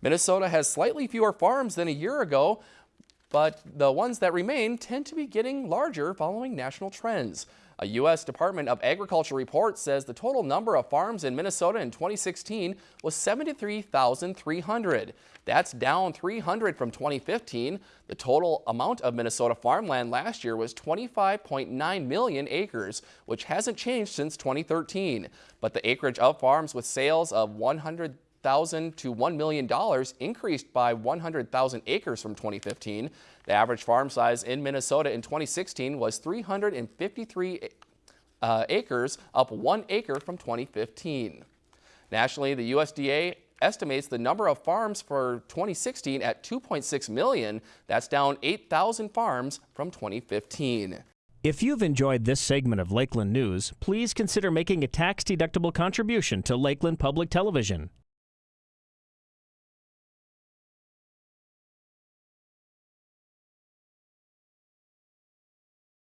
Minnesota has slightly fewer farms than a year ago, but the ones that remain tend to be getting larger following national trends. A U.S. Department of Agriculture report says the total number of farms in Minnesota in 2016 was 73,300. That's down 300 from 2015. The total amount of Minnesota farmland last year was 25.9 million acres, which hasn't changed since 2013. But the acreage of farms with sales of 100 thousand to $1 million increased by 100,000 acres from 2015. The average farm size in Minnesota in 2016 was 353 uh, acres, up one acre from 2015. Nationally, the USDA estimates the number of farms for 2016 at 2.6 million. That's down 8,000 farms from 2015. If you've enjoyed this segment of Lakeland News, please consider making a tax-deductible contribution to Lakeland Public Television.